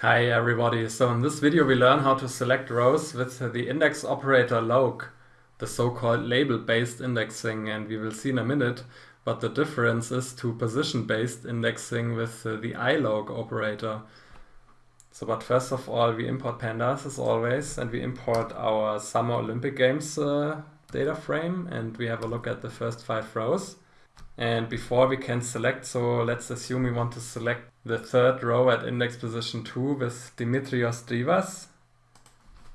Hi everybody, so in this video we learn how to select rows with the index operator loc, the so-called label-based indexing and we will see in a minute what the difference is to position-based indexing with the iloc operator. So but first of all we import pandas as always and we import our Summer Olympic Games uh, data frame and we have a look at the first five rows. And before we can select, so let's assume we want to select the third row at index position 2 with Dimitrios Drivas.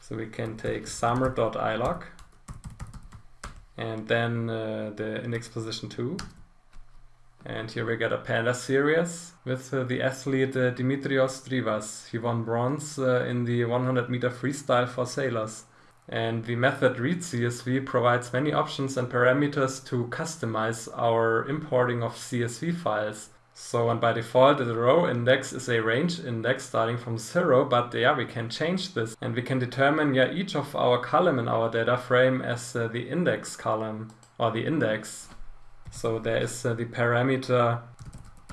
So we can take summer.iloc and then uh, the index position 2. And here we get a panda series with uh, the athlete uh, Dimitrios Drivas. He won bronze uh, in the 100 meter freestyle for sailors. And the method readCSV provides many options and parameters to customize our importing of CSV files. So and by default the row index is a range index starting from zero, but yeah, we can change this and we can determine yeah each of our column in our data frame as uh, the index column or the index. So there is uh, the parameter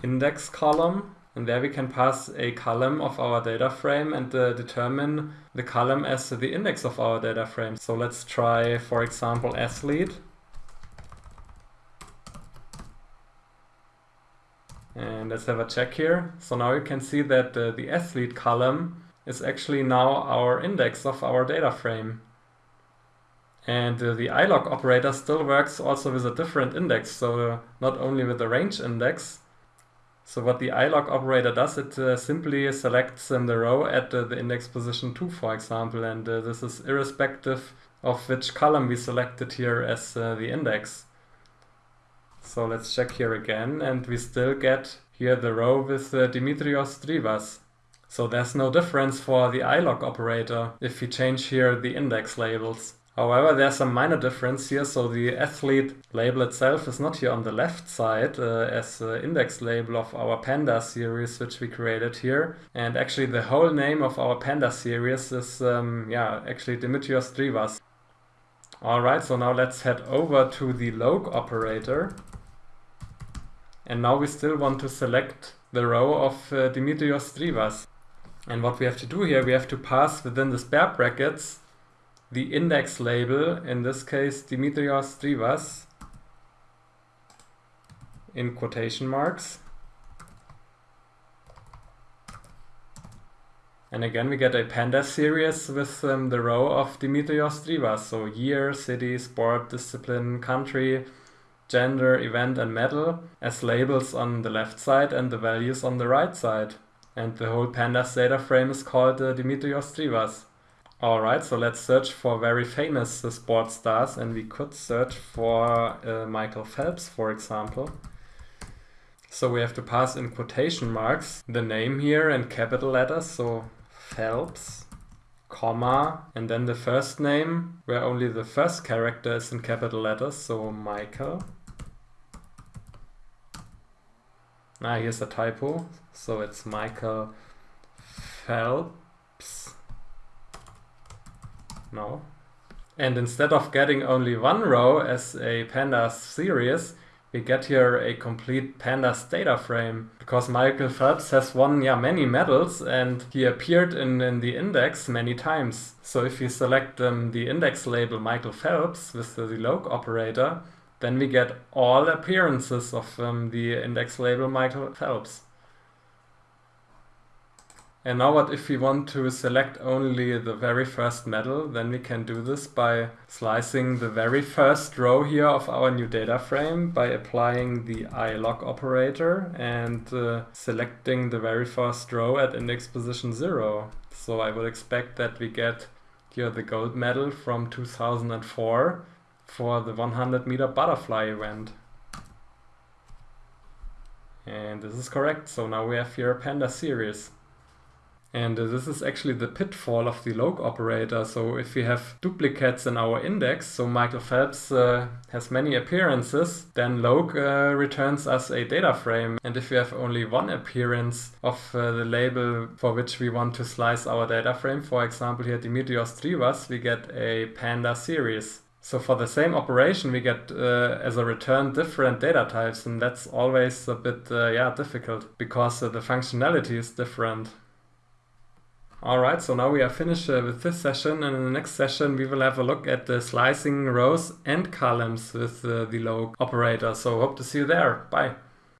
index column and there we can pass a column of our data frame and uh, determine the column as the index of our data frame. So let's try, for example, athlete. And let's have a check here. So now you can see that uh, the athlete column is actually now our index of our data frame. And uh, the iloc operator still works also with a different index. So uh, not only with the range index, so what the iloc operator does, it uh, simply selects the row at uh, the index position 2, for example, and uh, this is irrespective of which column we selected here as uh, the index. So let's check here again, and we still get here the row with uh, Dimitrios Drivas. So there's no difference for the iloc operator if we change here the index labels. However, there's a minor difference here, so the athlete label itself is not here on the left side uh, as the index label of our panda series which we created here. And actually the whole name of our panda series is, um, yeah, actually Dimitrios Drivas. Alright, so now let's head over to the loc operator. And now we still want to select the row of uh, Dimitrios Drivas. And what we have to do here, we have to pass within the spare brackets the index label, in this case Dimitrios Drivas, in quotation marks. And again we get a panda series with um, the row of Dimitrios Drivas, so year, city, sport, discipline, country, gender, event and medal as labels on the left side and the values on the right side. And the whole pandas data frame is called uh, Dimitrios Drivas. Alright, so let's search for very famous uh, sports stars and we could search for uh, Michael Phelps, for example. So we have to pass in quotation marks the name here and capital letters, so Phelps, comma, and then the first name where only the first character is in capital letters, so Michael. Ah, here's a typo, so it's Michael Phelps. No. And instead of getting only one row as a pandas series, we get here a complete pandas data frame because Michael Phelps has won yeah many medals and he appeared in, in the index many times. So if you select um, the index label Michael Phelps with the, loc operator, then we get all appearances of um, the index label Michael Phelps. And now what if we want to select only the very first medal, then we can do this by slicing the very first row here of our new data frame by applying the iloc operator and uh, selecting the very first row at index position 0. So I would expect that we get here the gold medal from 2004 for the 100 meter butterfly event. And this is correct, so now we have here a panda series. And uh, this is actually the pitfall of the loc operator. So if we have duplicates in our index, so Michael Phelps uh, has many appearances, then loc uh, returns us a data frame. And if we have only one appearance of uh, the label for which we want to slice our data frame, for example here Dimitrios Drivas, we get a panda series. So for the same operation, we get uh, as a return different data types, and that's always a bit uh, yeah difficult because uh, the functionality is different. Alright, so now we are finished uh, with this session and in the next session we will have a look at the slicing rows and columns with uh, the loc operator. So hope to see you there. Bye.